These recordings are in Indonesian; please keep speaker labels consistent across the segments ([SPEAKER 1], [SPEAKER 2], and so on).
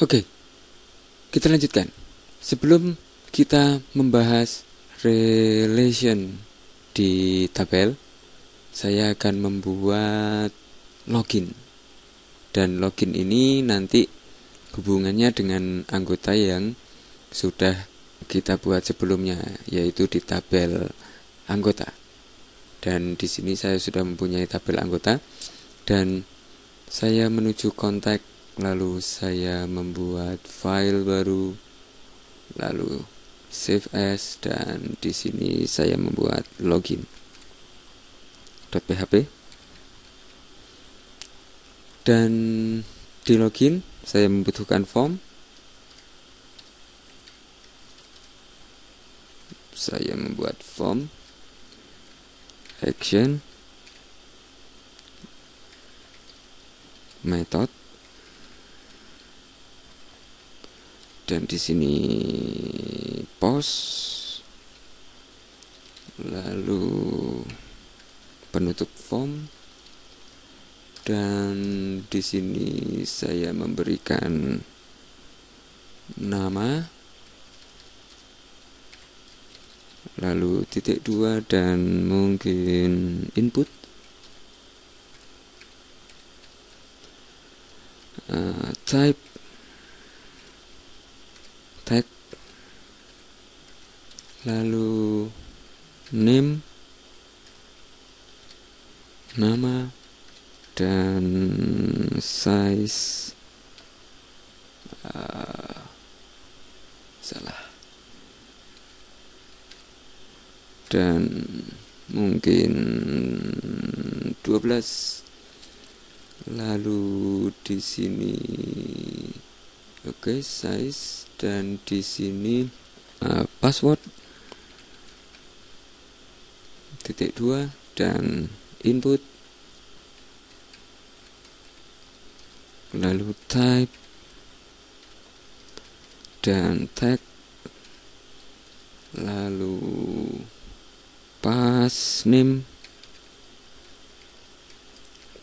[SPEAKER 1] Oke, kita lanjutkan. Sebelum kita membahas relation di tabel, saya akan membuat login. Dan login ini nanti hubungannya dengan anggota yang sudah kita buat sebelumnya, yaitu di tabel anggota. Dan di sini saya sudah mempunyai tabel anggota. Dan saya menuju kontak lalu saya membuat file baru lalu save as dan di sini saya membuat login .php. Dan di login saya membutuhkan form. Saya membuat form action method dan di sini post lalu penutup form dan di sini saya memberikan nama lalu titik dua dan mungkin input. Uh, type. Tag lalu name. Nama dan size. Uh, salah dan mungkin 12 lalu di sini oke okay, size. Dan di sini uh, password. Titik dua dan input. Lalu type. Dan tag. Lalu pass name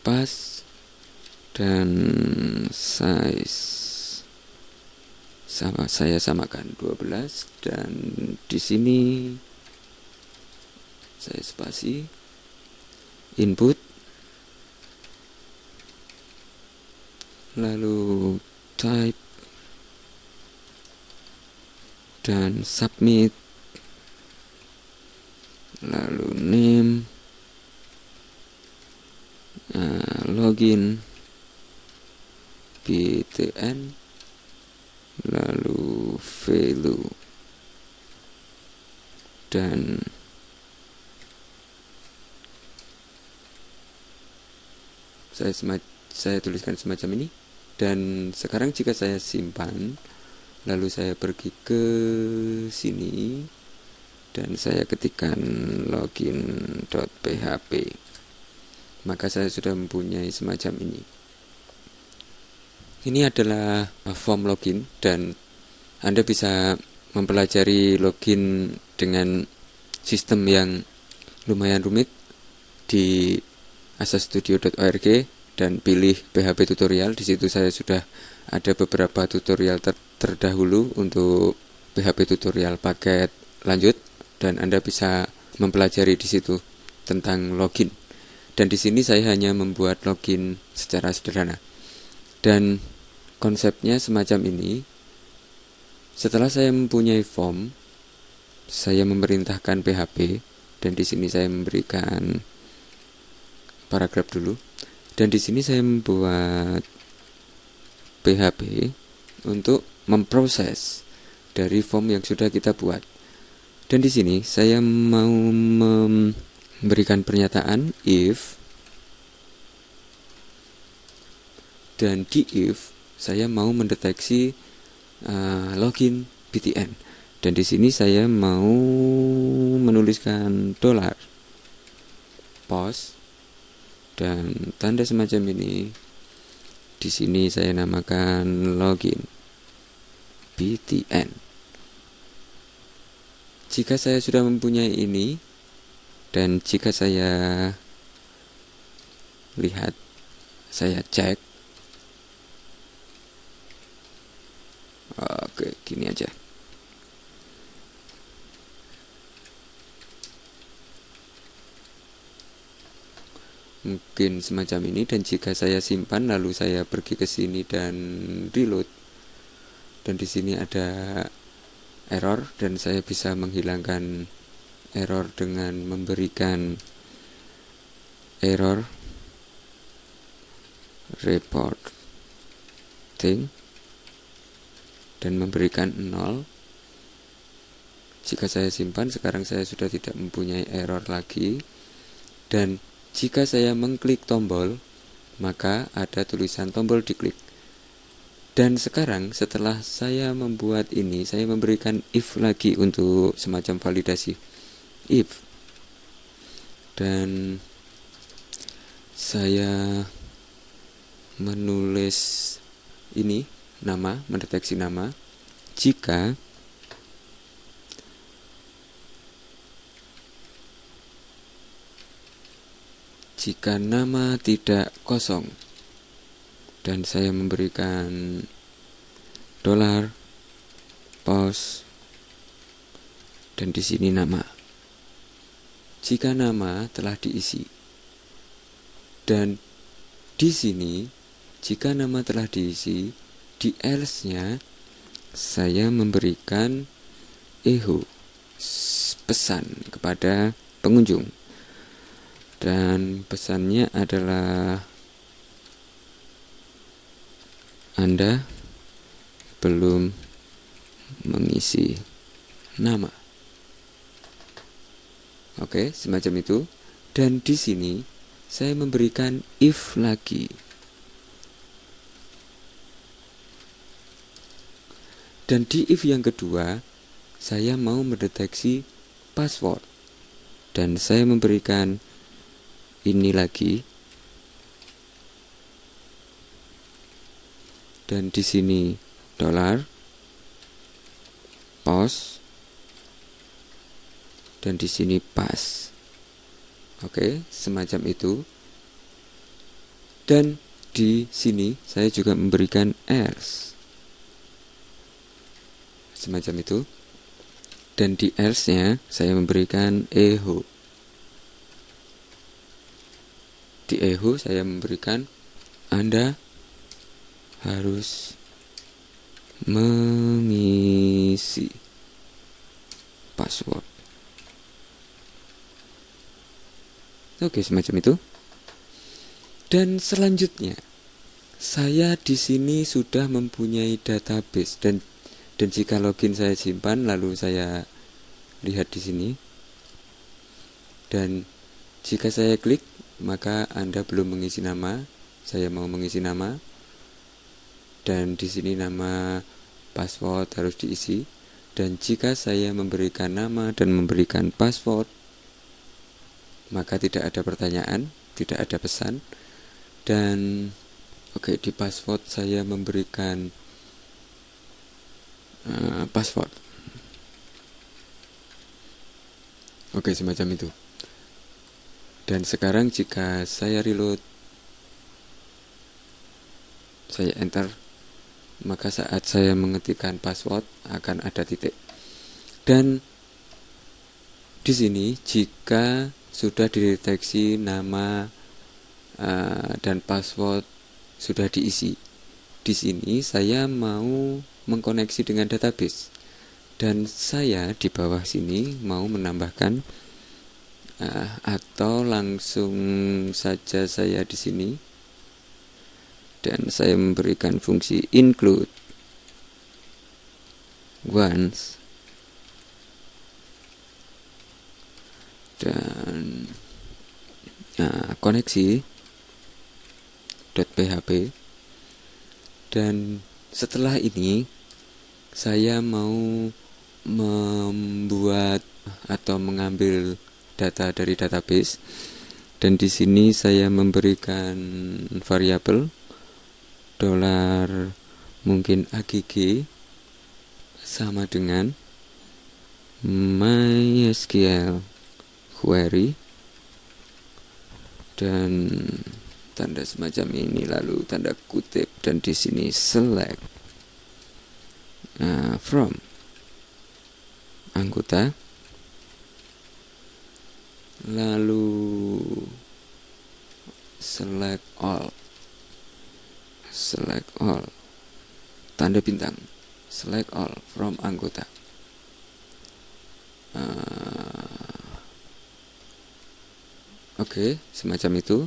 [SPEAKER 1] pass dan size sama saya samakan 12 dan di sini saya spasi. Input. Lalu type dan submit lalu name uh, login. Btn lalu value dan saya saya tuliskan semacam ini. Dan sekarang jika saya simpan lalu saya pergi ke sini dan saya ketikkan login.php maka saya sudah mempunyai semacam ini. Ini adalah form login dan Anda bisa mempelajari login dengan sistem yang lumayan rumit di asastudio.org dan pilih PHP tutorial. Di situ saya sudah ada beberapa tutorial ter terdahulu untuk PHP tutorial paket lanjut dan Anda bisa mempelajari di situ tentang login. Dan di sini saya hanya membuat login secara sederhana. Dan konsepnya semacam ini. Setelah saya mempunyai form saya memerintahkan PHP dan di sini saya memberikan paragraf dulu. Dan di sini saya membuat PHP untuk memproses dari form yang sudah kita buat dan di sini saya mau memberikan pernyataan if dan di if saya mau mendeteksi uh, login BTN dan di sini saya mau menuliskan dolar pos dan tanda semacam ini. Di sini saya namakan login BTN jika saya sudah mempunyai ini dan jika saya lihat saya cek. Oke gini aja. Mungkin semacam ini dan jika saya simpan lalu saya pergi ke sini dan reload. Dan di sini ada error dan saya bisa menghilangkan error dengan memberikan error report thing dan memberikan 0 jika saya simpan sekarang saya sudah tidak mempunyai error lagi dan jika saya mengklik tombol, maka ada tulisan tombol diklik. Dan sekarang setelah saya membuat ini, saya memberikan if lagi untuk semacam validasi. If. Dan saya menulis ini nama, mendeteksi nama jika jika nama tidak kosong dan saya memberikan dolar pos dan di sini nama. Jika nama telah diisi dan di sini jika nama telah diisi di else-nya saya memberikan echo pesan kepada pengunjung. Dan pesannya adalah Anda belum mengisi nama. Oke, semacam itu. Dan di sini saya memberikan if lagi. Dan di if yang kedua, saya mau mendeteksi password. Dan saya memberikan ini lagi dan di sini dolar pos dan di sini pas. Oke semacam itu. Dan di sini saya juga memberikan else semacam itu. Dan di else nya saya memberikan echo di eho saya memberikan Anda harus mengisi password. Oke, semacam itu. Dan selanjutnya, saya di sini sudah mempunyai database dan dan jika login saya simpan lalu saya lihat di sini dan jika saya klik maka Anda belum mengisi nama. Saya mau mengisi nama. Dan di sini nama password harus diisi. Dan jika saya memberikan nama dan memberikan password, maka tidak ada pertanyaan, tidak ada pesan. Dan oke, okay, di password saya memberikan uh, password. Oke, okay, semacam itu. Dan sekarang jika saya reload saya enter maka saat saya mengetikkan password akan ada titik. Dan di sini jika sudah dideteksi nama uh, dan password sudah diisi. Di sini saya mau mengkoneksi dengan database dan saya di bawah sini mau menambahkan uh, atau langsung saja saya di sini dan saya memberikan fungsi include. Once. Dan uh, koneksi .php dan setelah ini saya mau membuat atau mengambil data dari database. Dan di sini saya memberikan variabel dolar mungkin agg sama dengan mysql query. Dan tanda semacam ini lalu tanda kutip dan di sini select. Nah, from anggota. Lalu select all select all. Tanda bintang. Select all from anggota. Uh, oke okay, semacam itu.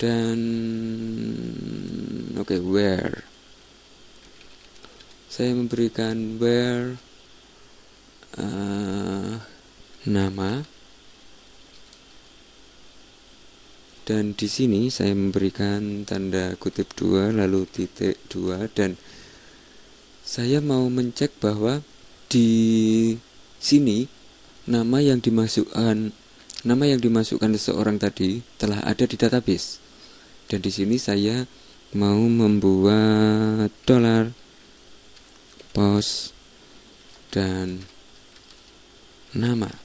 [SPEAKER 1] Dan oke okay, where? Saya memberikan where uh, nama dan di sini saya memberikan tanda kutip dua lalu titik dua dan saya mau mencek bahwa di sini nama yang dimasukkan nama yang dimasukkan seseorang tadi telah ada di database. Dan di sini saya mau membuat dolar pos dan nama